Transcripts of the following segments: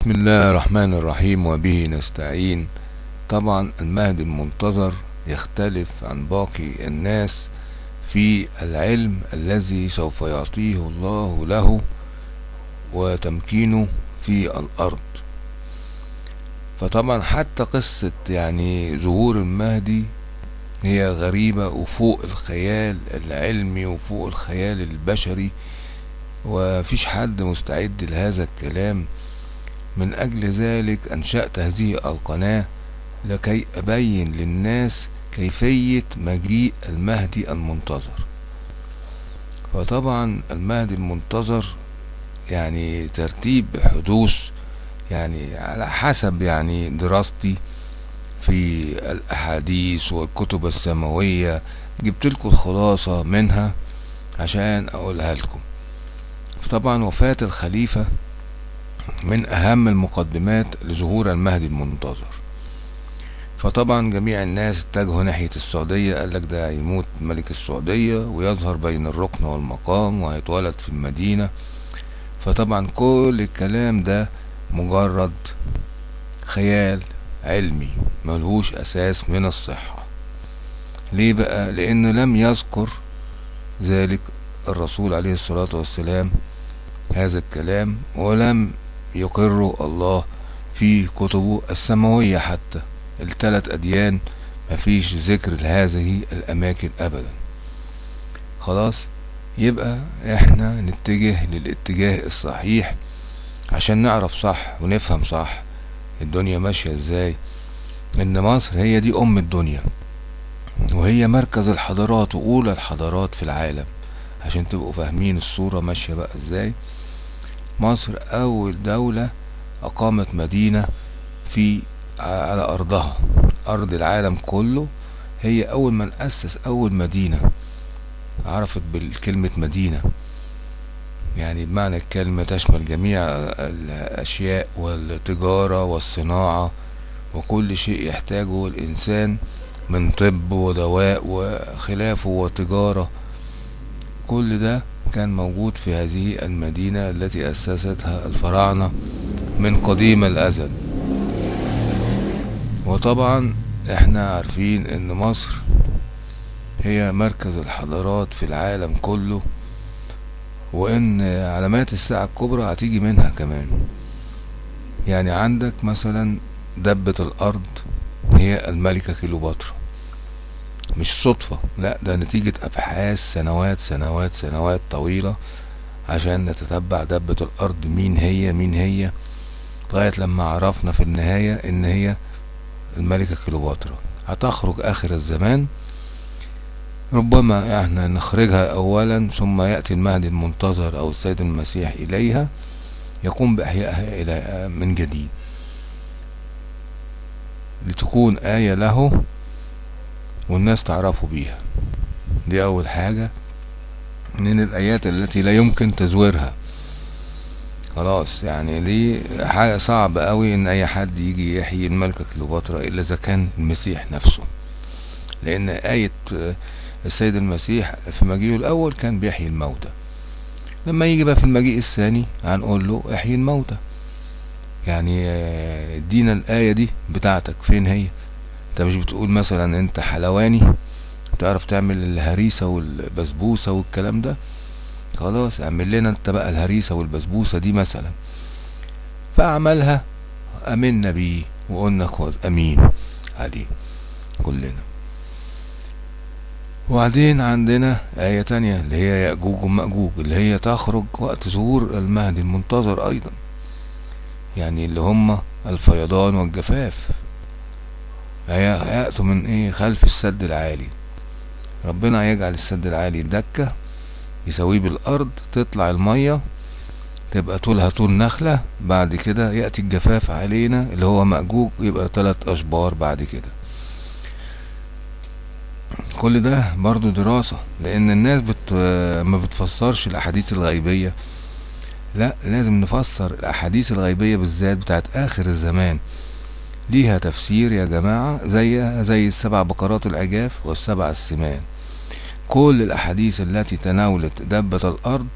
بسم الله الرحمن الرحيم وبه نستعين. طبعا المهدي المنتظر يختلف عن باقي الناس في العلم الذي سوف يعطيه الله له وتمكينه في الأرض. فطبعا حتى قصة يعني ظهور المهدي هي غريبة وفوق الخيال العلمي وفوق الخيال البشري ومفيش حد مستعد لهذا الكلام. من أجل ذلك أنشأت هذه القناة لكي أبين للناس كيفية مجيء المهدي المنتظر. فطبعا المهدي المنتظر يعني ترتيب حدوث يعني على حسب يعني دراستي في الأحاديث والكتب السماوية. جبت لكم الخلاصة منها عشان أقولها لكم. طبعا وفاة الخليفة من أهم المقدمات لظهور المهدي المنتظر. فطبعا جميع الناس اتجهوا ناحية السعودية قال لك ده هيموت ملك السعودية ويظهر بين الركن والمقام وهيتولد في المدينة. فطبعا كل الكلام ده مجرد خيال علمي ملهوش أساس من الصحة. ليه بقى؟ لأنه لم يذكر ذلك الرسول عليه الصلاة والسلام هذا الكلام ولم يقر الله في كتبه السماوية حتى الثلاث أديان مفيش ذكر لهذه الأماكن أبدا. خلاص يبقى إحنا نتجه للاتجاه الصحيح عشان نعرف صح ونفهم صح الدنيا ماشية إزاي. إن مصر هي دي أم الدنيا وهي مركز الحضارات وأولى الحضارات في العالم عشان تبقوا فاهمين الصورة ماشية بقى إزاي. مصر أول دولة أقامت مدينة في على أرضها أرض العالم كله. هي أول من أسس أول مدينة عرفت بالكلمة مدينة. يعني بمعنى الكلمة تشمل جميع الأشياء والتجارة والصناعة وكل شيء يحتاجه الإنسان من طب ودواء وخلافه وتجارة. كل ده كان موجود في هذه المدينة التي أسستها الفراعنة من قديم الأزل. وطبعا إحنا عارفين إن مصر هي مركز الحضارات في العالم كله وإن علامات الساعة الكبرى هتيجي منها كمان. يعني عندك مثلا دبة الأرض هي الملكة كيلوباترا مش صدفة لا ده نتيجة أبحاث سنوات سنوات سنوات طويلة عشان نتتبع دبة الأرض مين هي مين هي لغاية لما عرفنا في النهاية إن هي الملكة كيلوباترا هتخرج آخر الزمان. ربما إحنا نخرجها اولا ثم يأتي المهدي المنتظر أو السيد المسيح إليها يقوم بإحيائها إلى من جديد. لتكون آية له والناس تعرفوا بيها. دي أول حاجة. من الآيات التي لا يمكن تزويرها. خلاص يعني دي حاجة صعبة قوي إن أي حد يجي يحيي الملكة كليوباترا إلا إذا كان المسيح نفسه. لأن آية السيد المسيح في مجيئه الأول كان بيحيي الموتى. لما يجي بقى في المجيء الثاني هنقول له احيي الموتى. يعني ادينا الآية دي بتاعتك. فين هي؟ انت مش بتقول مثلا انت حلواني تعرف تعمل الهريسة والبسبوسة والكلام ده؟ خلاص اعمل لنا انت بقى الهريسة والبسبوسة دي مثلا. فعملها امنا بيه وقلنا امين عليه كلنا. وبعدين عندنا آية تانية اللي هي يأجوج ومأجوج اللي هي تخرج وقت ظهور المهدي المنتظر أيضا. يعني اللي هم الفيضان والجفاف. هيأتوا من إيه؟ خلف السد العالي. ربنا هيجعل السد العالي دكة يسويه بالأرض تطلع المية تبقى طولها طول نخلة بعد كده يأتي الجفاف علينا اللي هو مأجوج يبقى تلات أشبار بعد كده. كل ده برضو دراسة لأن الناس بت... ما بتفسرش الأحاديث الغيبية. لا لازم نفسر الأحاديث الغيبية بالذات بتاعت آخر الزمان. ليها تفسير يا جماعة زي زي السبع بقرات العجاف والسبع السمان. كل الأحاديث التي تناولت دبة الأرض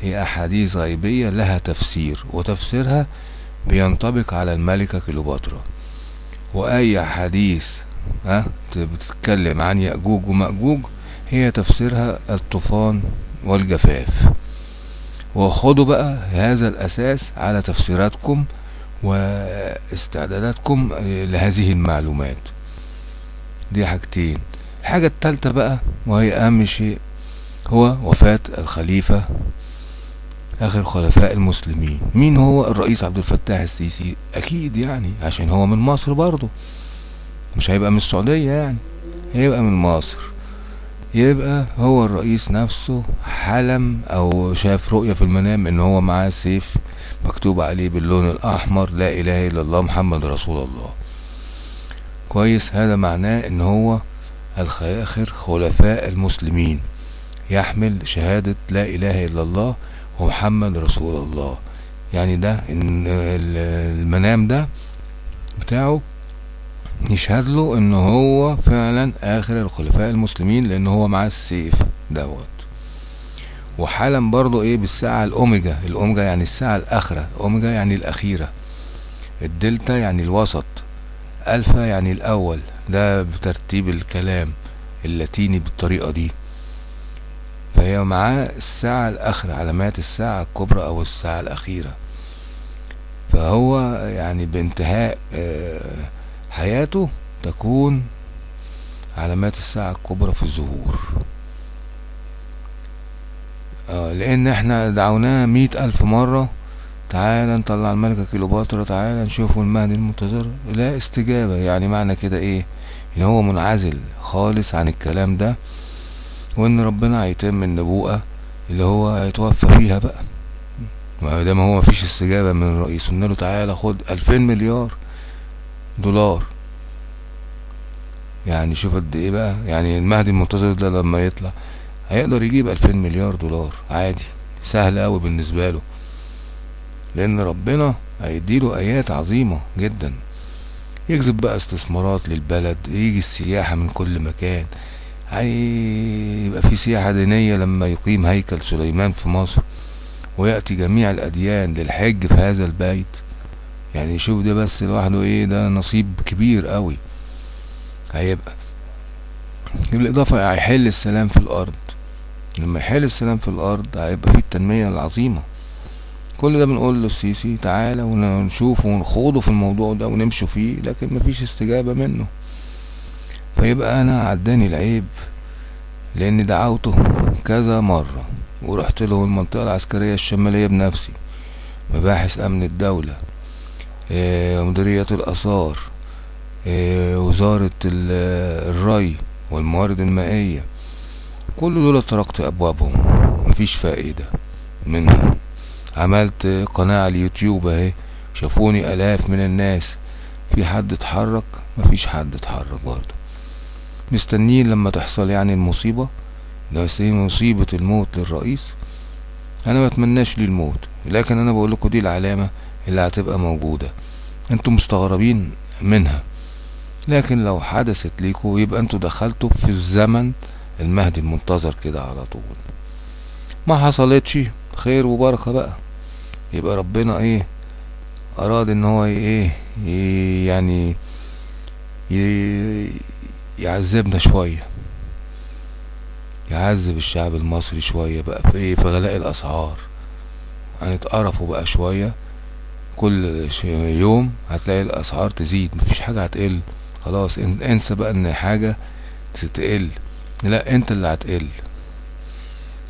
هي أحاديث غيبية لها تفسير وتفسيرها بينطبق على الملكة كليوباترا. وأي حديث ها بتتكلم عن يأجوج ومأجوج هي تفسيرها الطوفان والجفاف. وخدوا بقى هذا الأساس على تفسيراتكم واستعداداتكم لهذه المعلومات. دي حاجتين. الحاجة التالتة بقى وهي أهم شيء هو وفاة الخليفة آخر خلفاء المسلمين. مين هو؟ الرئيس عبد الفتاح السيسي. أكيد يعني عشان هو من مصر برضه. مش هيبقى من السعودية يعني هيبقى من مصر. يبقى هو الرئيس نفسه حلم أو شاف رؤية في المنام إن هو معاه سيف مكتوب عليه باللون الأحمر لا إله إلا الله محمد رسول الله. كويس هذا معناه إن هو اخر خلفاء المسلمين. يحمل شهادة لا إله إلا الله ومحمد رسول الله. يعني ده إن المنام ده بتاعه يشهد له ان هو فعلا آخر الخلفاء المسلمين لأن هو معاه السيف دوت. وحالا برضو إيه بالساعة الأوميجا الأوميجا يعني الساعة الأخرة أوميجا يعني الأخيرة. الدلتا يعني الوسط ألفا يعني الأول. ده بترتيب الكلام اللاتيني بالطريقة دي. فهي معاه الساعة الأخرة علامات الساعة الكبرى أو الساعة الأخيرة. فهو يعني بانتهاء آه حياته تكون علامات الساعة الكبرى في الظهور آه لأن إحنا دعوناه مئة ألف مرة. تعالى نطلع الملكة كيلوباترا تعالى نشوفوا المهدي المنتظر. لا استجابة يعني معنى كده إيه؟ إن هو منعزل خالص عن الكلام ده وإن ربنا هيتم النبوءة اللي هو هيتوفى فيها بقى. ما دام هو مفيش استجابة من الرئيس قلنا له تعالى خد ألفين مليار. دولار. يعني شوف قد إيه بقى. يعني المهدي المنتظر ده لما يطلع هيقدر يجيب ألفين مليار دولار عادي. سهل أوي بالنسبة له. لأن ربنا هيديله آيات عظيمة جدا. يجذب بقى استثمارات للبلد يجي السياحة من كل مكان. هيبقى في سياحة دينية لما يقيم هيكل سليمان في مصر ويأتي جميع الأديان للحج في هذا البيت. يعني شوف ده بس لوحده إيه ده نصيب كبير قوي. هيبقى بالإضافة هيحل السلام في الأرض. لما يحل السلام في الأرض هيبقى فيه التنمية العظيمة. كل ده بنقول للسيسي تعالى ونشوف ونخوضه في الموضوع ده ونمشوا فيه لكن مفيش استجابة منه. فيبقى أنا عداني العيب لأني دعوته كذا مرة ورحت له المنطقة العسكرية الشمالية بنفسي مباحث أمن الدولة. مديرية الآثار وزارة الري والموارد المائية. كل دول طرقت أبوابهم مفيش فائدة منهم. عملت قناة على اليوتيوب أهي شافوني آلاف من الناس. في حد اتحرك؟ مفيش حد اتحرك برضه. مستنيين لما تحصل يعني المصيبة؟ لو مصيبة الموت للرئيس. أنا ما أتمناش ليه الموت لكن أنا بقول لكم دي العلامة اللي هتبقى موجودة. أنتوا مستغربين منها. لكن لو حدثت ليكوا يبقى أنتوا دخلتوا في الزمن المهدي المنتظر كده على طول. ما حصلتش. خير وبركة بقى. يبقى ربنا إيه أراد إن هو إيه يعني يعذبنا شوية. يعذب الشعب المصري شوية بقى في إيه في غلاء الأسعار. هنتقرفوا بقى شوية. كل يوم هتلاقي الأسعار تزيد مفيش حاجة هتقل. خلاص انسى بقى إن حاجة تقل لا أنت اللي هتقل.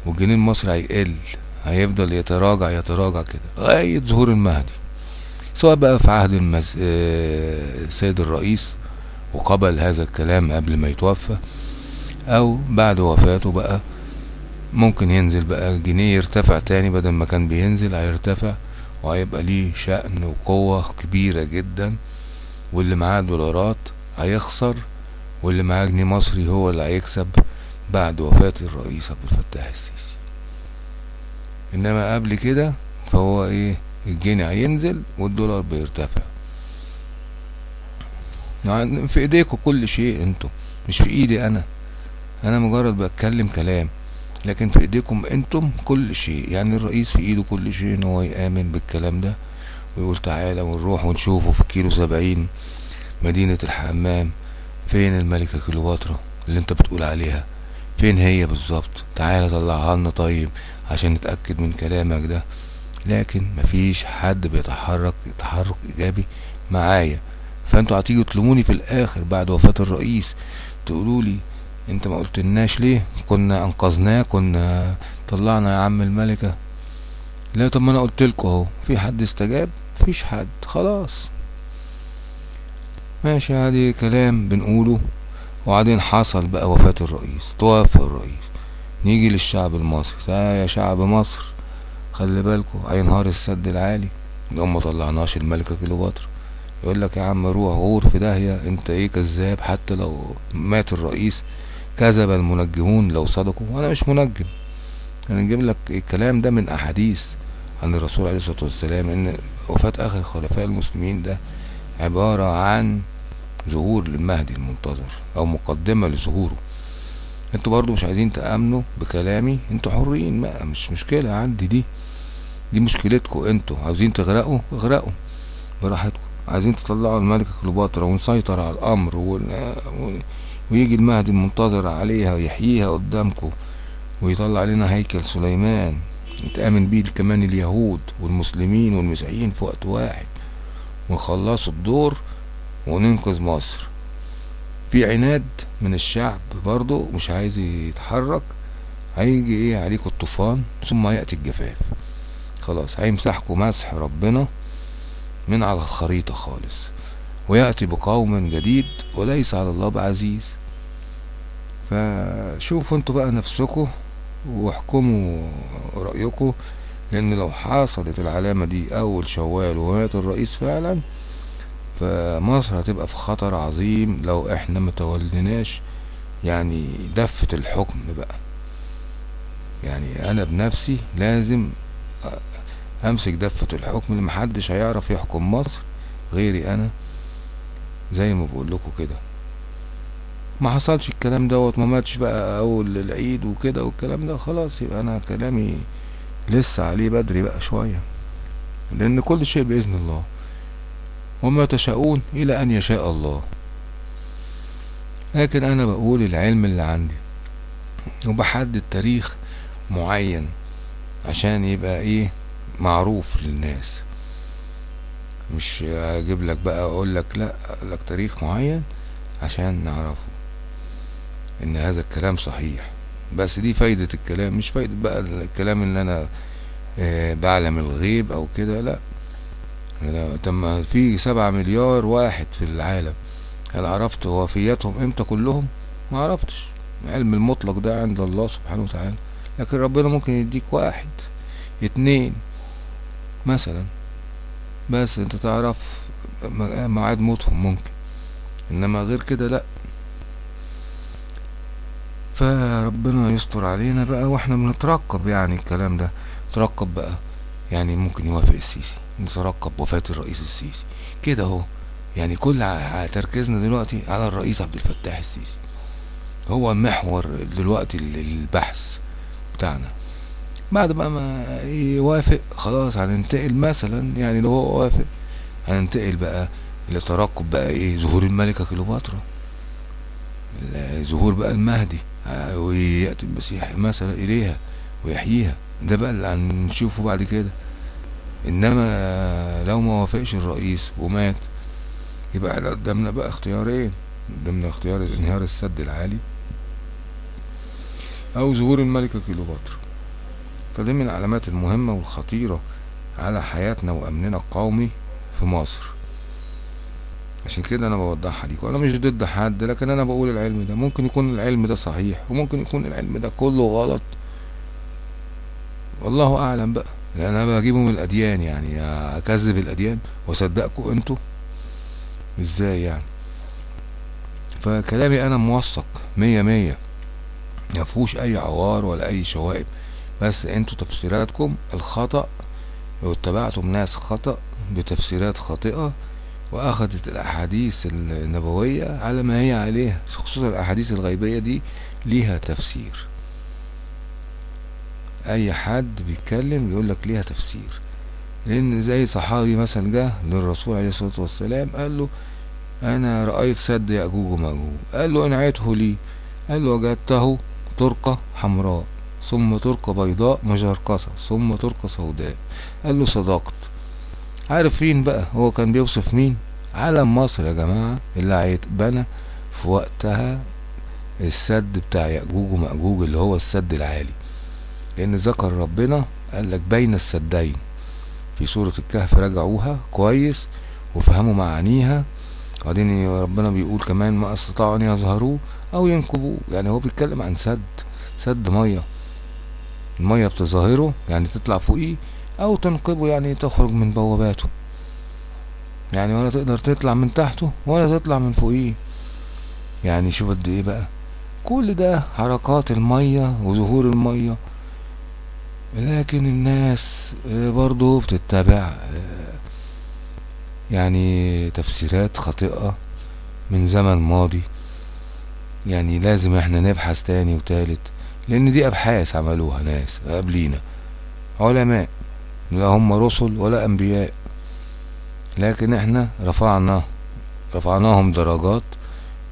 والجنيه المصري هيقل هيفضل يتراجع يتراجع كده لغاية ظهور المهدي. سواء بقى في عهد المز... السيد الرئيس وقبل هذا الكلام قبل ما يتوفى أو بعد وفاته بقى ممكن ينزل بقى الجنيه يرتفع تاني بدل ما كان بينزل هيرتفع. وهيبقى ليه شأن وقوة كبيرة جدا. واللي معاه دولارات هيخسر واللي معاه جنيه مصري هو اللي هيكسب بعد وفاة الرئيس عبد الفتاح السيسي. إنما قبل كده فهو إيه الجنيه هينزل والدولار بيرتفع. يعني في ايديكم كل شيء أنتوا مش في إيدي أنا. أنا مجرد بتكلم كلام. لكن في إيديكم أنتم كل شيء. يعني الرئيس في إيده كل شيء إن هو يآمن بالكلام ده ويقول تعالى ونروح ونشوفه في كيلو سبعين مدينة الحمام. فين الملكة كليوباترا اللي أنت بتقول عليها؟ فين هي بالظبط؟ تعالى طلعها لنا طيب عشان نتأكد من كلامك ده. لكن مفيش حد بيتحرك تحرك إيجابي معايا. فأنتوا هتيجوا تلوموني في الآخر بعد وفاة الرئيس تقولوا لي انت ما قلتلناش ليه؟ كنا انقذناه كنا طلعنا يا عم الملكة. لا طب ما أنا قلتلكوا اهو. في حد استجاب؟ مفيش حد. خلاص. ماشي عادي كلام بنقوله. وبعدين حصل بقى وفاة الرئيس. توفى الرئيس. نيجي للشعب المصري. تعالى يا شعب مصر. خلي بالكوا هينهار السد العالي. لو ما طلعناش الملكة كليوباترا. يقول لك يا عم روح غور في داهية. انت إيه كذاب؟ حتى لو مات الرئيس كذب المنجمون لو صدقوا. وأنا مش منجم. أنا نجيب لك الكلام ده من أحاديث عن الرسول عليه الصلاة والسلام إن وفاة اخر خلفاء المسلمين ده عبارة عن ظهور للمهدي المنتظر أو مقدمة لظهوره. أنتوا برضو مش عايزين تأمنوا بكلامي؟ أنتوا حرين ما مش مشكلة عندي دي. دي مشكلتكم أنتوا. عاوزين تغرقوا؟ اغرقوا. براحتكم. عايزين تطلعوا الملكة كليوباترا ونسيطر على الأمر ون... ويجي المهدي المنتظر عليها ويحييها قدامكم ويطلع لنا هيكل سليمان يتآمن بيه كمان اليهود والمسلمين والمسيحيين في وقت واحد. ونخلصوا الدور وننقذ مصر. في عناد من الشعب برضو مش عايز يتحرك هيجي إيه عليكم الطوفان ثم يأتي الجفاف. خلاص هيمسحكم مسح ربنا من على الخريطة خالص. ويأتي بقوم جديد وليس على الله بعزيز. فشوفوا أنتوا بقى نفسكم واحكموا رأيكم لأن لو حصلت العلامة دي أول شوال ومات الرئيس فعلا فمصر هتبقى في خطر عظيم لو إحنا متولناش يعني دفة الحكم بقى. يعني أنا بنفسي لازم أمسك دفة الحكم اللي محدش هيعرف يحكم مصر غيري أنا زي ما بقول لكم كده. ما حصلش الكلام دوت ما ماتش بقى أول العيد وكده والكلام ده خلاص يبقى أنا كلامي لسه عليه بدري بقى شوية. لأن كل شيء بإذن الله. وما تشاءون إلى أن يشاء الله. لكن أنا بقول العلم اللي عندي. وبحدد تاريخ معين عشان يبقى إيه معروف للناس. مش أجيب لك بقى أقول لك لأ لك تاريخ معين عشان نعرفه. إن هذا الكلام صحيح. بس دي فايدة الكلام مش فايدة بقى الكلام إن أنا آه بعلم الغيب أو كده لأ. تم في سبعة مليار واحد في العالم هل عرفت وفياتهم إمتى كلهم؟ ما عرفتش. علم المطلق ده عند الله سبحانه وتعالى. لكن ربنا ممكن يديك واحد اتنين مثلا. بس أنت تعرف ميعاد موتهم ممكن. إنما غير كده لأ. فربنا يستر علينا بقى وإحنا بنترقب يعني الكلام ده. نترقب بقى يعني ممكن يوافق السيسي. نترقب وفاة الرئيس السيسي. كده اهو. يعني كل تركيزنا دلوقتي على الرئيس عبد الفتاح السيسي. هو محور دلوقتي البحث بتاعنا. بعد بقى ما يوافق خلاص هننتقل مثلا يعني لو هو وافق هننتقل بقى لترقب بقى إيه ظهور الملكة كليوباترا. ظهور بقى المهدي ويأتي المسيح مثلا إليها ويحييها. ده بقى اللي هنشوفه بعد كده. إنما لو ما وافقش الرئيس ومات يبقى إحنا قدامنا بقى اختيارين قدامنا اختيار انهيار السد العالي أو ظهور الملكة كليوباترا. فدي من العلامات المهمة والخطيرة على حياتنا وأمننا القومي في مصر. عشان كده أنا بوضحها ليكم أنا مش ضد حد لكن أنا بقول العلم ده ممكن يكون العلم ده صحيح وممكن يكون العلم ده كله غلط. والله أعلم بقى لأن أنا بجيبه من الأديان يعني أكذب الأديان وأصدقكم أنتوا. إزاي يعني؟ فكلامي أنا موثق مية مية. مفهوش أي عوار ولا أي شوائب. بس أنتوا تفسيراتكم الخطأ واتبعتم ناس خطأ بتفسيرات خاطئة واخدت الأحاديث النبوية على ما هي عليها خصوصا الأحاديث الغيبية دي ليها تفسير. أي حد بيتكلم يقول لك ليها تفسير. لأن زي صحابي مثلا جه للرسول عليه الصلاة والسلام قال له أنا رأيت سد يأجوج ومأجوج. قال له انعيته لي قال له وجدته ترقة حمراء ثم ترقة بيضاء مجرقصة ثم ترقة سوداء. قال له صدقت. عارف فين بقى؟ هو كان بيوصف مين؟ علم مصر يا جماعة اللي هيتبنى في وقتها السد بتاع يأجوج ومأجوج اللي هو السد العالي. لأن ذكر ربنا قال لك بين السدين. في سورة الكهف راجعوها كويس وفهموا معانيها. وبعدين ربنا بيقول كمان ما أستطاعوا أن يظهروه أو ينكبوه. يعني هو بيتكلم عن سد سد مية. المية بتظاهره يعني تطلع فوقيه أو تنقبه يعني تخرج من بواباته. يعني ولا تقدر تطلع من تحته ولا تطلع من فوقيه. يعني شوف قد إيه بقى. كل ده حركات المية وظهور المية. لكن الناس برضو بتتبع يعني تفسيرات خاطئة من زمن ماضي. يعني لازم إحنا نبحث تاني وتالت لأن دي أبحاث عملوها ناس قبلينا علماء. لا هم رسل ولا أنبياء. لكن إحنا رفعنا رفعناهم درجات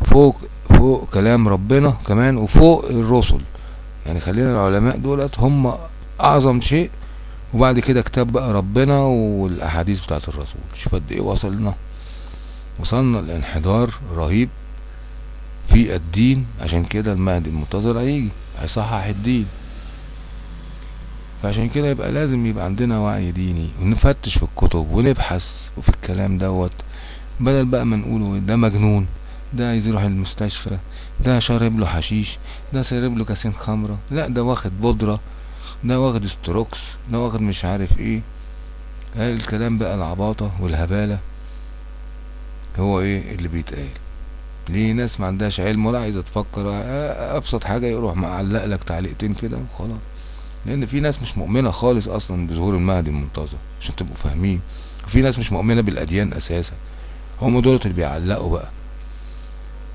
فوق فوق كلام ربنا كمان وفوق الرسل. يعني خلينا العلماء دولت هم أعظم شيء وبعد كده كتاب بقى ربنا والأحاديث بتاعت الرسول. شوف قد إيه وصلنا. وصلنا لانحدار رهيب في الدين. عشان كده المهدي المنتظر هيجي هيصحح الدين. فعشان كده يبقى لازم يبقى عندنا وعي ديني ونفتش في الكتب ونبحث وفي الكلام دوت بدل بقى ما نقوله ده مجنون ده عايز يروح المستشفى ده شارب له حشيش ده شارب له كاسين خمرة لا ده واخد بودرة ده واخد ستروكس ده واخد مش عارف إيه. الكلام بقى العباطة والهبالة؟ هو إيه اللي بيتقال؟ ليه ناس ما عندهاش علم ولا عايزة تفكر؟ أبسط حاجة يروح معلق لك تعليقتين كده وخلاص. لأن في ناس مش مؤمنة خالص أصلا بظهور المهدي المنتظر عشان تبقوا فاهمين. وفي ناس مش مؤمنة بالأديان أساسا. هم دولت اللي بيعلقوا بقى.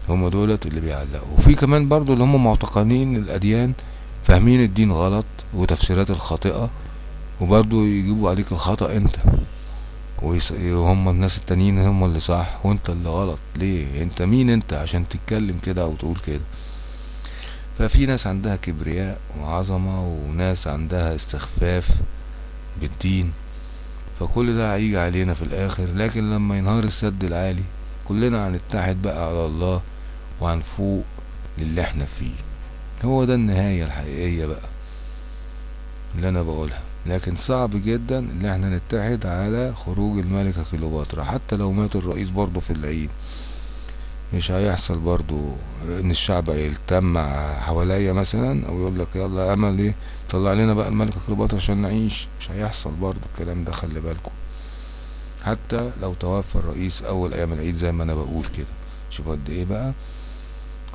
هم دولت اللي بيعلقوا. وفي كمان برضو اللي هم معتقدين الأديان فاهمين الدين غلط وتفسيرات الخاطئة وبرضو يجيبوا عليك الخطأ أنت. وهم الناس التانيين هم اللي صح وأنت اللي غلط. ليه؟ أنت مين أنت عشان تتكلم كده أو تقول كده؟ ففي ناس عندها كبرياء وعظمة وناس عندها استخفاف بالدين فكل ده هيجي علينا في الآخر. لكن لما ينهار السد العالي كلنا هنتحد بقى على الله وهنفوق للي إحنا فيه. هو ده النهاية الحقيقية بقى اللي أنا بقولها. لكن صعب جدا ان إحنا نتحد على خروج الملكة كليوباترا حتى لو مات الرئيس برضه في العيد. مش هيحصل برضو إن الشعب يلتم حواليا مثلا أو يقول لك يلا امل إيه طلع لنا بقى الملكة كليوباترا عشان نعيش. مش هيحصل برضو الكلام ده خلي بالكم. حتى لو توفى الرئيس أول أيام العيد زي ما أنا بقول كده. شوفوا قد إيه بقى.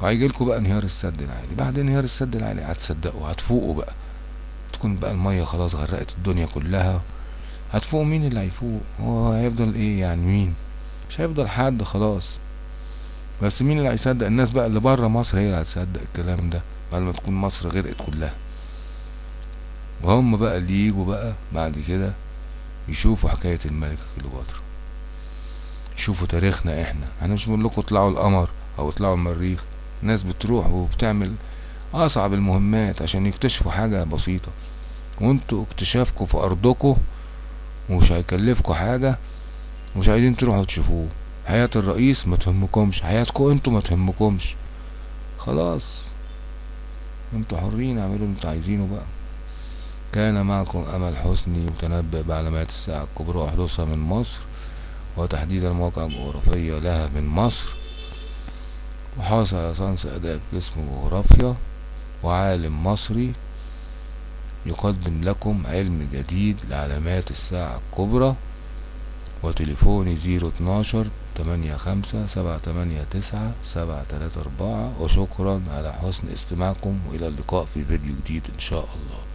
وهيجي لكم بقى انهيار السد العالي. بعد انهيار السد العالي هتصدقوا هتفوقوا بقى. تكون بقى المية خلاص غرقت الدنيا كلها. هتفوق مين اللي هيفوق؟ هو هيفضل إيه يعني؟ مين؟ مش هيفضل حد خلاص. بس مين اللي هيصدق؟ الناس بقى اللي بره مصر هي اللي هتصدق الكلام ده بعد ما تكون مصر غرقت كلها وهم بقى اللي يجوا بقى بعد كده يشوفوا حكاية الملكة كليوباترا. يشوفوا تاريخنا إحنا. إحنا مش بنقول لكم اطلعوا القمر أو اطلعوا المريخ. ناس بتروح وبتعمل اصعب المهمات عشان يكتشفوا حاجة بسيطة. وانتوا اكتشافكم في أرضكم ومش هيكلفكوا حاجة ومش عايزين تروحوا تشوفوه. حياة الرئيس ما تهمكمش حياتكم أنتوا ما تهمكمش. خلاص. أنتوا حرين اعملوا اللي أنتوا عايزينه بقى. كان معكم أمل حسني متنبئ بعلامات الساعة الكبرى وحدوثها من مصر وتحديد المواقع الجغرافية لها من مصر. وحاصل على صنص آداب قسم جغرافيا وعالم مصري يقدم لكم علم جديد لعلامات الساعة الكبرى وتليفوني زيرو اتناشر تمانية خمسة سبعة تمانية تسعة سبعة تلاتة أربعة. وشكرا على حسن استماعكم وإلى اللقاء في فيديو جديد إن شاء الله.